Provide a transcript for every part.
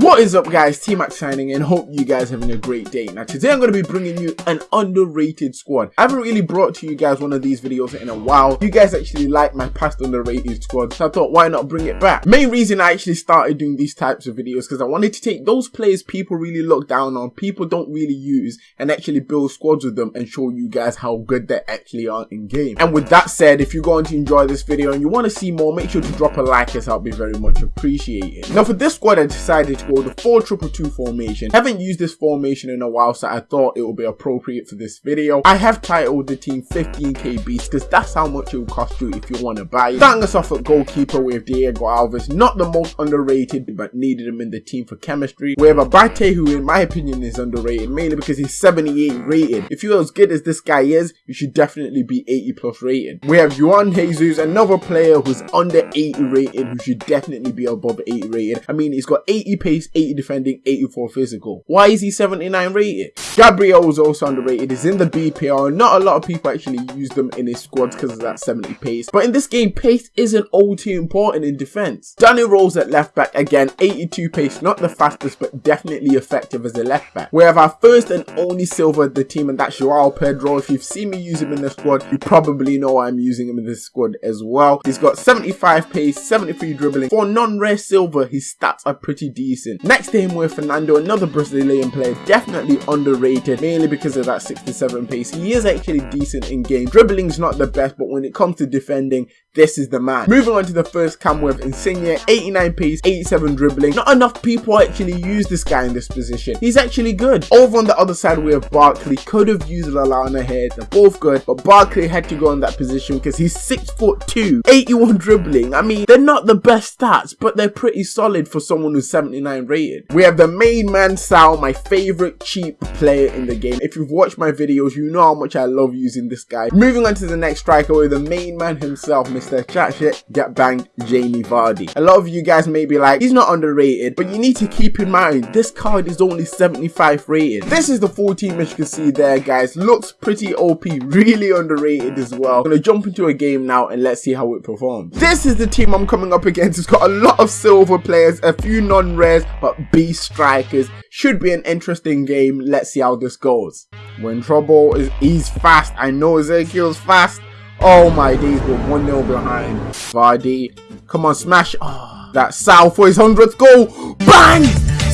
What is up guys, T-Mac signing in, hope you guys having a great day. Now today I'm going to be bringing you an underrated squad. I haven't really brought to you guys one of these videos in a while. You guys actually like my past underrated squad, so I thought why not bring it back. Main reason I actually started doing these types of videos because I wanted to take those players people really look down on, people don't really use, and actually build squads with them and show you guys how good they actually are in game. And with that said, if you're going to enjoy this video and you want to see more, make sure to drop a like as I'll be very much appreciated. Now for this squad I decided to the 4-2-2 formation. Haven't used this formation in a while so I thought it would be appropriate for this video. I have titled the team 15k beast because that's how much it will cost you if you want to buy it. Starting us off at goalkeeper with Diego Alves, not the most underrated but needed him in the team for chemistry. We have Abate who in my opinion is underrated mainly because he's 78 rated. If you're as good as this guy is, you should definitely be 80 plus rated. We have Juan Jesus, another player who's under 80 rated who should definitely be above 80 rated. I mean he's got 80 pace, 80 defending, 84 physical. Why is he 79 rated? Gabriel was also underrated. He's in the BPL. Not a lot of people actually use them in his squads because of that 70 pace. But in this game, pace isn't all too important in defense. Danny Rose at left back again, 82 pace, not the fastest, but definitely effective as a left back. We have our first and only silver at the team, and that's Joao Pedro. If you've seen me use him in the squad, you probably know I'm using him in this squad as well. He's got 75 pace, 73 dribbling. For non-rare silver, his stats are pretty decent. Next to him with Fernando, another Brazilian player, definitely underrated, mainly because of that 67 pace. He is actually decent in game. Dribbling's not the best, but when it comes to defending, this is the man. Moving on to the first cam with Insigne, 89 pace, 87 dribbling. Not enough people actually use this guy in this position. He's actually good. Over on the other side, we have Barkley. Could have used Lallana here. They're both good, but Barkley had to go in that position because he's 6 foot 2, 81 dribbling. I mean, they're not the best stats, but they're pretty solid for someone who's 79 rated. We have the main man Sal, my favorite cheap player in the game. If you've watched my videos, you know how much I love using this guy. Moving on to the next striker with the main man himself, Mr. Chat Shit Get Banged Jamie Vardy. A lot of you guys may be like, he's not underrated, but you need to keep in mind, this card is only 75 rated. This is the full team as you can see there, guys. Looks pretty OP, really underrated as well. Gonna jump into a game now and let's see how it performs. This is the team I'm coming up against. It's got a lot of silver players, a few non-rares, but beast strikers. Should be an interesting game. Let's see how this goes. When trouble is he's fast. I know Ezekiel's fast. Oh my days, we're 1-0 behind. Vardy. Come on, smash. Oh, that Sal for his 100th goal. Bang!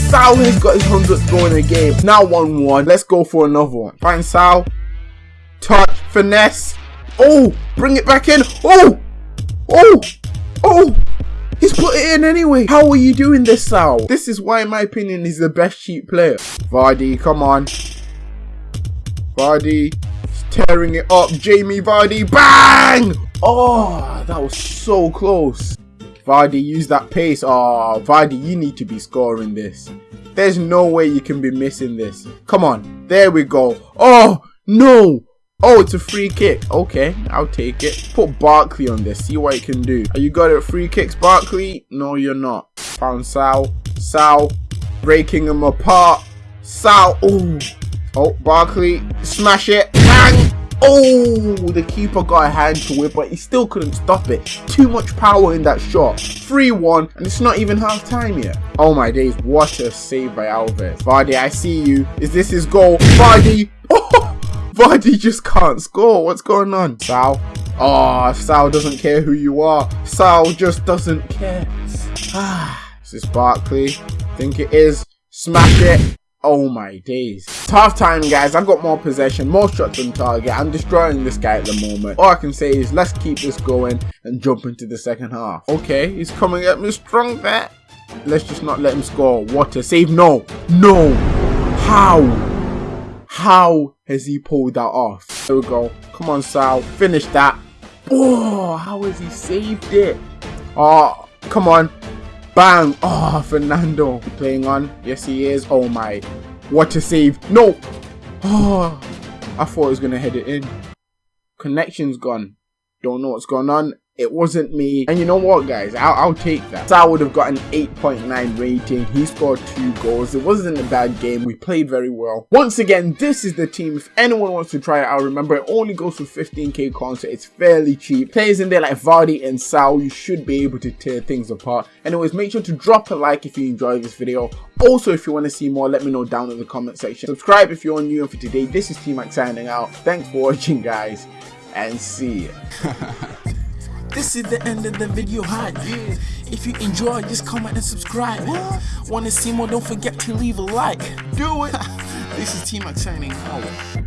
Sal has got his 100th goal in the game. Now 1-1. Let's go for another one. Find Sal. Touch. Finesse. Oh! Bring it back in. Oh! Oh! Oh! Put it in anyway. How are you doing this, Sal? This is why, in my opinion, he's the best cheap player. Vardy, come on. Vardy, tearing it up. Jamie Vardy, bang! Oh, that was so close. Vardy, use that pace. Oh, Vardy, you need to be scoring this. There's no way you can be missing this. Come on. There we go. Oh, no. Oh, it's a free kick. Okay, I'll take it. Put Barkley on this. See what he can do. Are you good at free kicks, Barkley? No, you're not. Found Sal. Sal. Breaking him apart. Sal. Oh. Oh, Barkley. Smash it. Bang. Oh, the keeper got a hand to it, but he still couldn't stop it. Too much power in that shot. 3-1, and it's not even half time yet. Oh my days, what a save by Alves. Vardy, I see you. Is this his goal? Vardy. Vardy just can't score. What's going on? Sal. Oh, Sal doesn't care who you are. Sal just doesn't care. Ah, is this Barkley? think it is. Smash it. Oh my days. Half time, guys. I've got more possession, more shots on target. I'm destroying this guy at the moment. All I can say is let's keep this going and jump into the second half. Okay, he's coming at me strong there. Let's just not let him score. What a save. No. No. How? How has he pulled that off? There we go. Come on, Sal. Finish that. Oh, how has he saved it? Oh, come on. Bang. Oh, Fernando. Playing on. Yes, he is. Oh, my. What a save. No. Oh, I thought he was going to head it in. Connection's gone. Don't know what's going on. It wasn't me. And you know what, guys? I'll, I'll take that. Sal would have got an 8.9 rating. He scored two goals. It wasn't a bad game. We played very well. Once again, this is the team. If anyone wants to try it out, remember it only goes for 15k coins, so it's fairly cheap. Players in there like Vardy and Sal, you should be able to tear things apart. Anyways, make sure to drop a like if you enjoyed this video. Also, if you want to see more, let me know down in the comment section. Subscribe if you're new and for today, this is T-Mac signing out. Thanks for watching, guys, and see ya. This is the end of the video hi yeah. If you enjoy just comment and subscribe what? Wanna see more don't forget to leave a like Do it This is T-Mac signing out